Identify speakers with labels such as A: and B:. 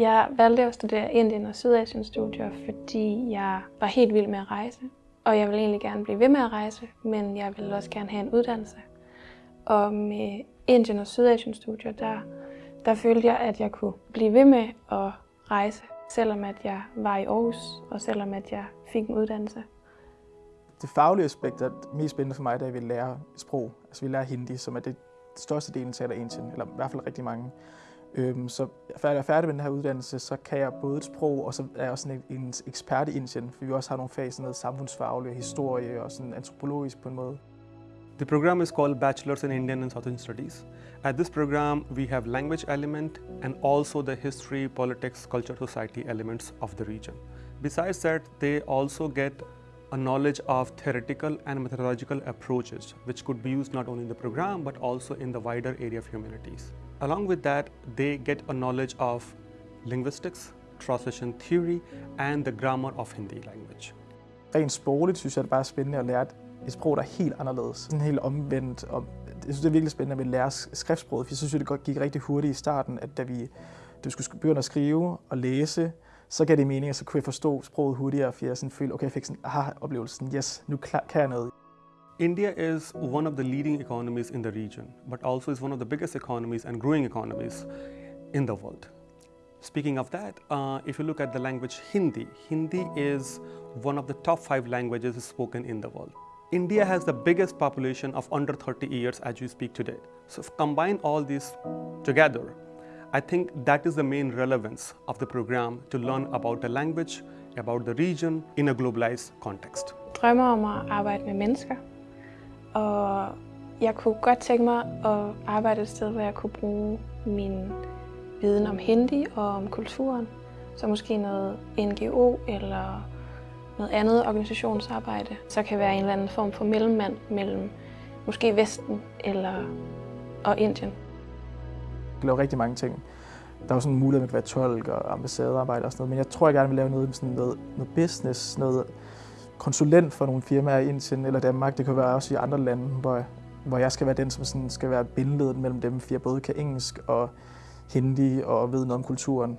A: Jeg valgte at studere Indien og Sydasien studier, fordi jeg var helt vild med at rejse. Og jeg ville egentlig gerne blive ved med at rejse, men jeg ville også gerne have en uddannelse. Og med Indien og Sydasien studier, der, der følte jeg, at jeg kunne blive ved med at rejse, selvom at jeg var i Aarhus, og selvom at jeg fik en uddannelse.
B: Det faglige aspekt er mest spændende for mig, da vi lærer sprog. Altså vi lærer hindi, som er det største delen taler Indien, eller i hvert fald rigtig mange. Øhm, så før jeg er færdig med den her uddannelse, så kan jeg både et sprog, og så er jeg også sådan en, en ekspert i Indien, for vi også har nogle fag, sådan noget samfundsfaglig, historie og sådan antropologisk på en måde.
C: The program is called Bachelor's in Indian and Southern Studies. At this program, we have language element and also the history, politics, culture, society elements of the region. Besides that, they also get a knowledge of theoretical and methodological approaches, which could be used not only in the program, but also in the wider area of humanities. Along with that, they get a knowledge of linguistics, translation theory, and the grammar of Hindi language.
B: Rent sprogligt synes jeg, det er bare spændende at lære et sprog, der er helt anderledes. Sådan helt omvendt. Og jeg synes, det er virkelig spændende at vi lærer skriftsproget, for jeg synes, det gik rigtig hurtigt i starten, at da vi, da vi skulle begynde at skrive og læse, så gav det mening, at så kunne jeg forstå sproget hurtigere, for jeg sådan følte, okay, jeg fik sådan aha-oplevelsen, yes, nu kan jeg noget.
C: India is one of the leading economies in the region, but also is one of the biggest economies and growing economies in the world. Speaking of that, uh, if you look at the language Hindi, Hindi is one of the top five languages spoken in the world. India has the biggest population of under 30 years as we speak today. So combine all these together, I think that is the main relevance of the program to learn about the language, about the region in a globalized context.
A: drømmer om at arbejde med mennesker, og jeg kunne godt tænke mig at arbejde et sted, hvor jeg kunne bruge min viden om hindi og om kulturen. Så måske noget NGO eller noget andet organisationsarbejde. Så kan være en eller anden form for mellemmand mellem måske Vesten eller og Indien.
B: Jeg rigtig mange ting. Der er jo sådan en mulighed, at man kan være tolk og ambassadearbejde og sådan noget, men jeg tror, jeg gerne vil lave noget sådan noget, noget business, noget konsulent for nogle firmaer i Indien eller Danmark. Det kan være også i andre lande, hvor, hvor jeg skal være den, som sådan skal være bindeledet mellem dem fire, både kan engelsk og hindi og ved noget om kulturen.